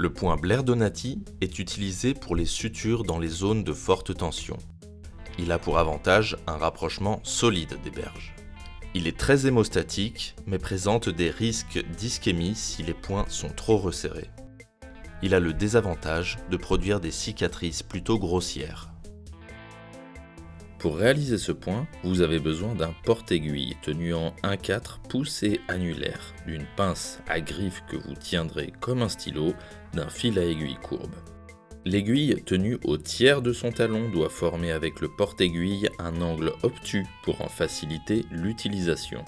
Le point Blair Donati est utilisé pour les sutures dans les zones de forte tension. Il a pour avantage un rapprochement solide des berges. Il est très hémostatique, mais présente des risques d'ischémie si les points sont trop resserrés. Il a le désavantage de produire des cicatrices plutôt grossières. Pour réaliser ce point, vous avez besoin d'un porte-aiguille tenu en 1-4 poussé annulaire, d'une pince à griffe que vous tiendrez comme un stylo, d'un fil à aiguille courbe. L'aiguille tenue au tiers de son talon doit former avec le porte-aiguille un angle obtus pour en faciliter l'utilisation.